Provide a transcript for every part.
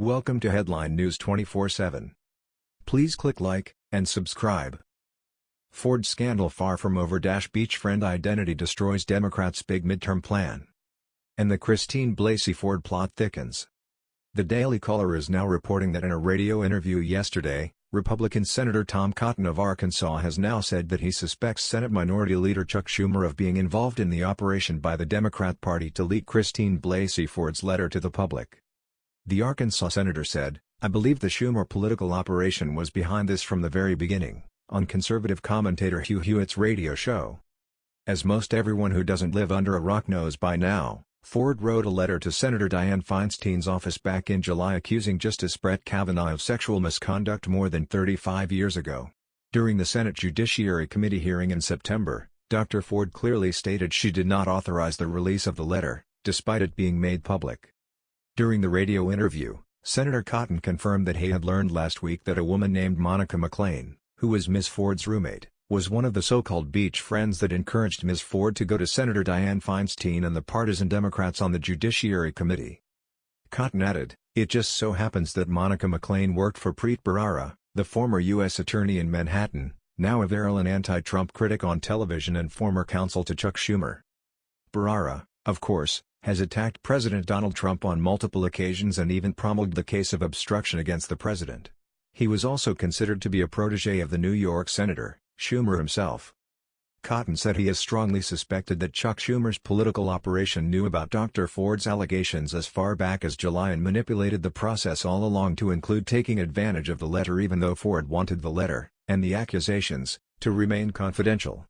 Welcome to Headline News 24/7. Please click like and subscribe. Ford scandal far from over dash beachfriend identity destroys Democrats' big midterm plan. And the Christine Blasey Ford plot thickens. The Daily Caller is now reporting that in a radio interview yesterday, Republican Senator Tom Cotton of Arkansas has now said that he suspects Senate Minority Leader Chuck Schumer of being involved in the operation by the Democrat Party to leak Christine Blasey Ford's letter to the public. The Arkansas senator said, I believe the Schumer political operation was behind this from the very beginning, on conservative commentator Hugh Hewitt's radio show. As most everyone who doesn't live under a rock knows by now, Ford wrote a letter to Senator Dianne Feinstein's office back in July accusing Justice Brett Kavanaugh of sexual misconduct more than 35 years ago. During the Senate Judiciary Committee hearing in September, Dr. Ford clearly stated she did not authorize the release of the letter, despite it being made public. During the radio interview, Senator Cotton confirmed that he had learned last week that a woman named Monica McLean, who was Ms. Ford's roommate, was one of the so-called beach friends that encouraged Ms. Ford to go to Senator Dianne Feinstein and the partisan Democrats on the Judiciary Committee. Cotton added, It just so happens that Monica McLean worked for Preet Bharara, the former U.S. Attorney in Manhattan, now a virulent anti-Trump critic on television and former counsel to Chuck Schumer. Bharara, of course, has attacked President Donald Trump on multiple occasions and even promulged the case of obstruction against the president. He was also considered to be a protege of the New York Senator, Schumer himself. Cotton said he has strongly suspected that Chuck Schumer's political operation knew about Dr. Ford's allegations as far back as July and manipulated the process all along to include taking advantage of the letter even though Ford wanted the letter, and the accusations, to remain confidential.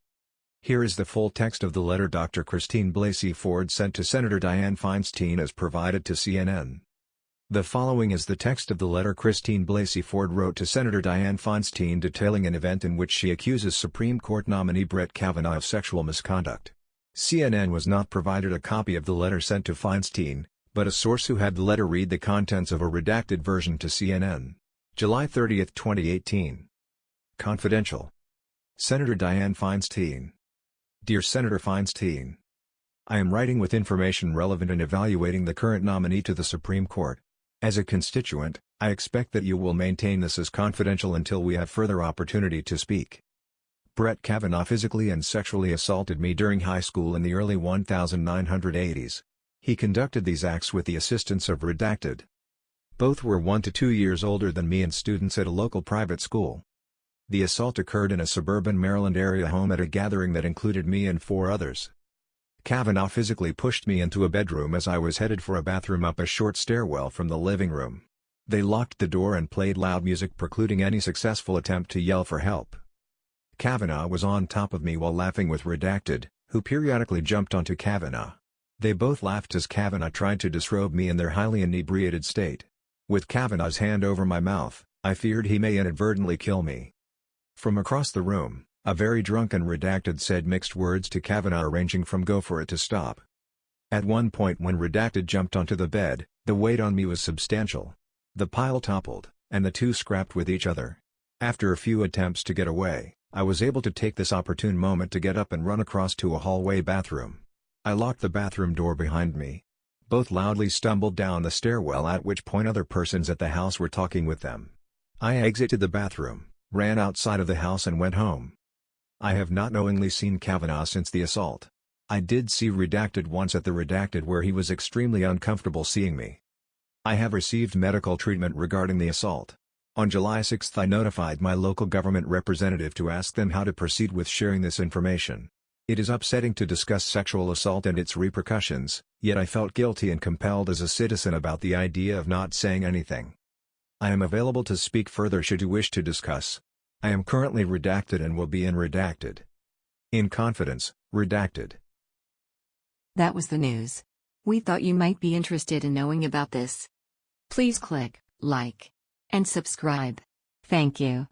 Here is the full text of the letter Dr. Christine Blasey Ford sent to Senator Dianne Feinstein as provided to CNN. The following is the text of the letter Christine Blasey Ford wrote to Senator Dianne Feinstein detailing an event in which she accuses Supreme Court nominee Brett Kavanaugh of sexual misconduct. CNN was not provided a copy of the letter sent to Feinstein, but a source who had the letter read the contents of a redacted version to CNN. July 30, 2018. Confidential. Senator Dianne Feinstein Dear Senator Feinstein, I am writing with information relevant in evaluating the current nominee to the Supreme Court. As a constituent, I expect that you will maintain this as confidential until we have further opportunity to speak. Brett Kavanaugh physically and sexually assaulted me during high school in the early 1980s. He conducted these acts with the assistance of Redacted. Both were one to two years older than me and students at a local private school. The assault occurred in a suburban Maryland area home at a gathering that included me and four others. Kavanaugh physically pushed me into a bedroom as I was headed for a bathroom up a short stairwell from the living room. They locked the door and played loud music precluding any successful attempt to yell for help. Kavanaugh was on top of me while laughing with Redacted, who periodically jumped onto Kavanaugh. They both laughed as Kavanaugh tried to disrobe me in their highly inebriated state. With Kavanaugh's hand over my mouth, I feared he may inadvertently kill me. From across the room, a very drunken Redacted said mixed words to Kavanaugh ranging from go for it to stop. At one point when Redacted jumped onto the bed, the weight on me was substantial. The pile toppled, and the two scrapped with each other. After a few attempts to get away, I was able to take this opportune moment to get up and run across to a hallway bathroom. I locked the bathroom door behind me. Both loudly stumbled down the stairwell at which point other persons at the house were talking with them. I exited the bathroom, ran outside of the house and went home. I have not knowingly seen Kavanaugh since the assault. I did see Redacted once at the Redacted where he was extremely uncomfortable seeing me. I have received medical treatment regarding the assault. On July 6 I notified my local government representative to ask them how to proceed with sharing this information. It is upsetting to discuss sexual assault and its repercussions, yet I felt guilty and compelled as a citizen about the idea of not saying anything. I am available to speak further should you wish to discuss. I am currently redacted and will be in redacted. In confidence, redacted. That was the news. We thought you might be interested in knowing about this. Please click like and subscribe. Thank you.